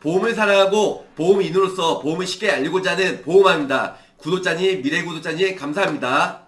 보험을 사랑하고 보험인으로서 보험을 쉽게 알리고자 하는 보험왕입니다. 구독자님, 미래 구독자님 감사합니다.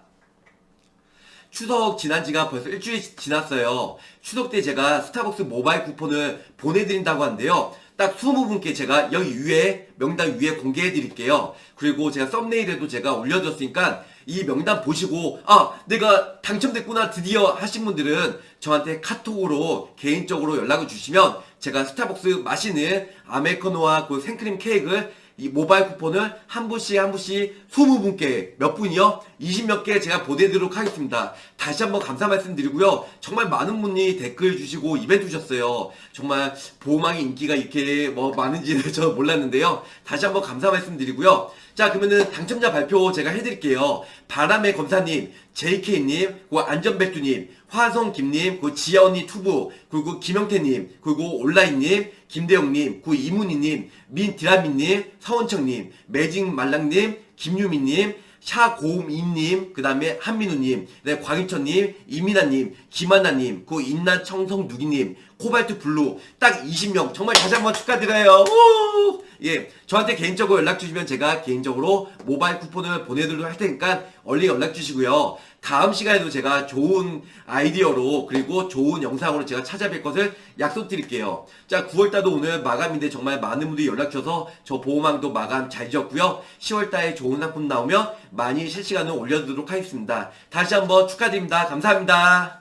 추석 지난 지가 벌써 일주일 지났어요. 추석 때 제가 스타벅스 모바일 쿠폰을 보내드린다고 하는데요. 딱 20분께 제가 여기 위에 명단 위에 공개해 드릴게요. 그리고 제가 썸네일에도 제가 올려줬으니까 이 명단 보시고 아 내가 당첨됐구나 드디어 하신 분들은 저한테 카톡으로 개인적으로 연락을 주시면 제가 스타벅스 마시는 아메리카노와 그 생크림 케이크를 이 모바일 쿠폰을 한 분씩 한 분씩 20분께 몇 분이요? 20몇 개 제가 보내드리도록 하겠습니다. 다시 한번 감사 말씀드리고요. 정말 많은 분이 댓글 주시고 이벤트 주셨어요. 정말 보호망의 인기가 이렇게 뭐 많은지는 저 몰랐는데요. 다시 한번 감사 말씀드리고요. 자 그러면은 당첨자 발표 제가 해드릴게요. 바람의 검사님, JK님, 그 안전백두님, 화성김님, 그 지아언니 투부, 그리고 김영태님, 그리고 온라인님, 김대영님, 그 이문희님, 민디라미님, 서원청님, 매직말랑님, 김유미님, 샤고음이님, 그 다음에 한민우님, 네, 광희천님, 이민아님, 김하나님, 그 인나청성누기님, 코발트 블루, 딱 20명, 정말 다시 한번 축하드려요. 우! 예, 저한테 개인적으로 연락 주시면 제가 개인적으로 모바일 쿠폰을 보내드리도록 할 테니까 얼른 연락 주시고요. 다음 시간에도 제가 좋은 아이디어로 그리고 좋은 영상으로 제가 찾아뵐 것을 약속드릴게요. 자, 9월달도 오늘 마감인데 정말 많은 분들이 연락 주셔서 저 보호망도 마감 잘 지었고요. 10월달에 좋은 상품 나오면 많이 실시간으로 올려드리도록 하겠습니다. 다시 한번 축하드립니다. 감사합니다.